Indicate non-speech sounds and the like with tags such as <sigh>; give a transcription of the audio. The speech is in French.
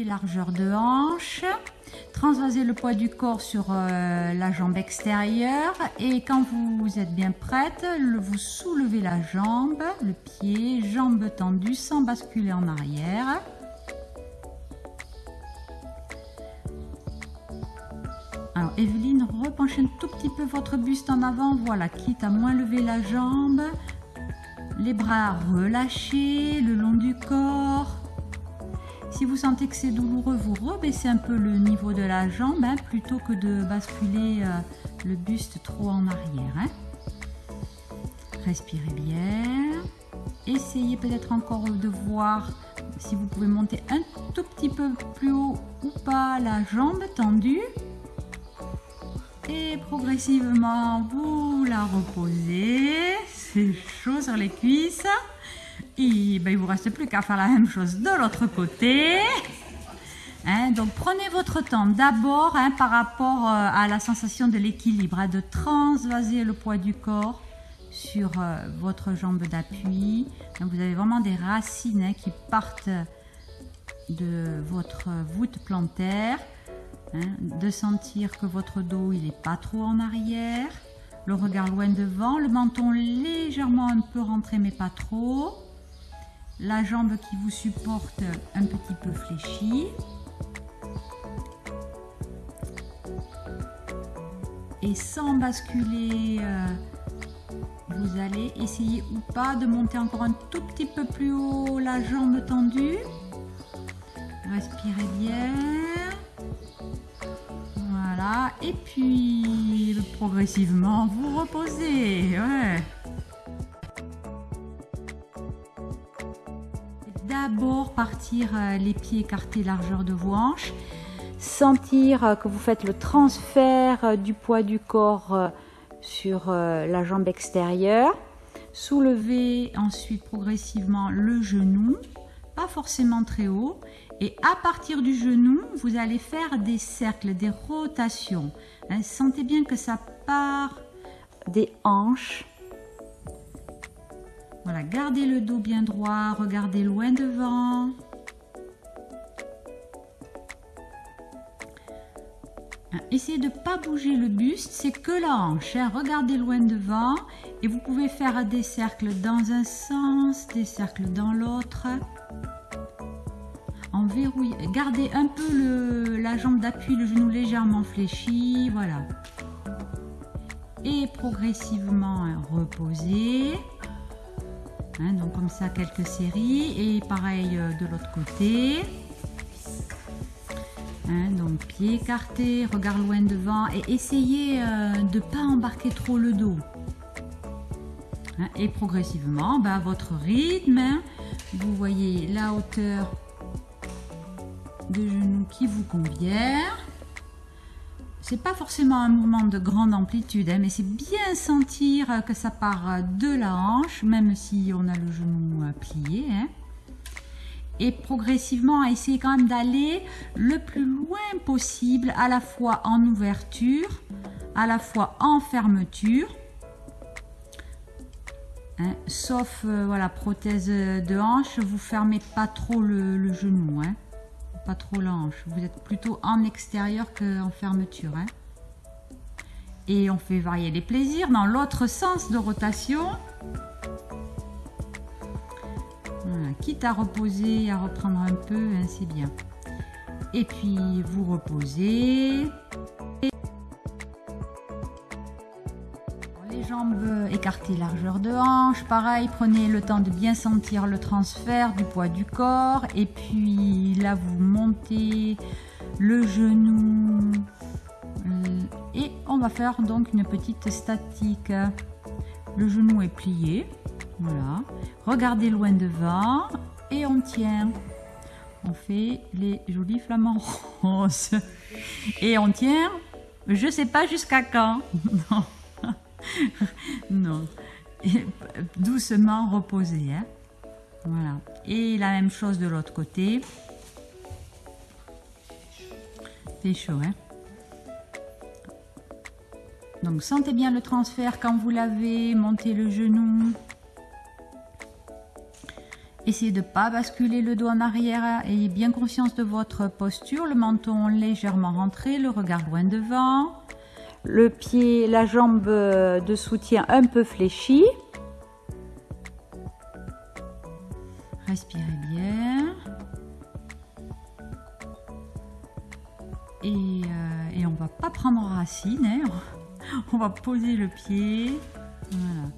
largeur de hanche. Transvasez le poids du corps sur euh, la jambe extérieure et quand vous êtes bien prête, vous soulevez la jambe, le pied, jambe tendue sans basculer en arrière. Alors Evelyne, repenchez un tout petit peu votre buste en avant, voilà, quitte à moins lever la jambe. Les bras relâchés le long du corps. Si vous sentez que c'est douloureux, vous rebaissez un peu le niveau de la jambe hein, plutôt que de basculer euh, le buste trop en arrière. Hein. Respirez bien. Essayez peut-être encore de voir si vous pouvez monter un tout petit peu plus haut ou pas la jambe tendue. Et progressivement, vous la reposez. C'est chaud sur les cuisses. Ben, il vous reste plus qu'à faire la même chose de l'autre côté. Hein, donc prenez votre temps d'abord hein, par rapport euh, à la sensation de l'équilibre, hein, de transvaser le poids du corps sur euh, votre jambe d'appui. Vous avez vraiment des racines qui partent de votre voûte plantaire. de sentir que votre dos il n'est pas trop en arrière. Le regard loin devant, le menton légèrement un peu rentré mais pas trop la jambe qui vous supporte un petit peu fléchie. Et sans basculer, euh, vous allez essayer ou pas de monter encore un tout petit peu plus haut la jambe tendue. Respirez bien. Voilà. Et puis, progressivement, vous reposez. D'abord partir euh, les pieds écartés largeur de vos hanches. Sentir euh, que vous faites le transfert euh, du poids du corps sur la jambe extérieure. Soulever ensuite progressivement le genou, pas forcément très haut. Et à partir du genou, vous allez faire des cercles, des rotations. Hein, sentez bien que ça part des hanches voilà, gardez le dos bien droit, regardez loin devant. Hein, essayez de ne pas bouger le buste, c'est que la hanche. Hein. Regardez loin devant et vous pouvez faire des cercles dans un sens, des cercles dans l'autre. En verrouille, gardez un peu la jambe d'appui, le genou légèrement fléchi, voilà. Et progressivement hein, reposez. Hein, donc comme ça quelques séries et pareil euh, de l'autre côté. Hein, donc pied écarté, regard loin devant et essayez euh, de ne pas embarquer trop le dos. Hein, et progressivement, bah, votre rythme, vous voyez la hauteur de genou qui vous convient c'est pas forcément un mouvement de grande amplitude, hein, mais c'est bien sentir que ça part de la hanche, même si on a le genou euh, plié. Hein. Et progressivement, essayer quand même d'aller le plus loin possible, à la fois en ouverture, à la fois en fermeture. Hein. sauf euh, voilà prothèse de hanche, vous fermez pas trop le, genou pas trop l'ange. Vous êtes plutôt en extérieur qu'en fermeture. Hein. Et on fait varier les plaisirs dans l'autre sens de rotation. Quitte à reposer, à reprendre un peu, hein, c'est bien. Et puis vous reposez. Jambes largeur de hanche. Pareil, prenez le temps de bien sentir le transfert du poids du corps. Et puis là, vous montez le genou. Et on va faire donc une petite statique. Le genou est plié. Voilà. Regardez loin devant. Et on tient. On fait les jolis flamants <laughs> roses. Et on tient, je sais pas jusqu'à quand. <laughs> non. doucement reposer. Hein. Voilà. Et la même chose de l'autre côté. C'est chaud, hein Donc sentez bien le transfert quand vous l'avez, montez le genou. Essayez de ne pas basculer le dos en arrière. Ayez bien conscience de votre posture. Le menton légèrement rentré, le regard loin devant. Le pied, la jambe de soutien un peu fléchie. Respirez bien. Et, euh, on va pas prendre racine. Hein. <laughs> On va poser le pied. Voilà.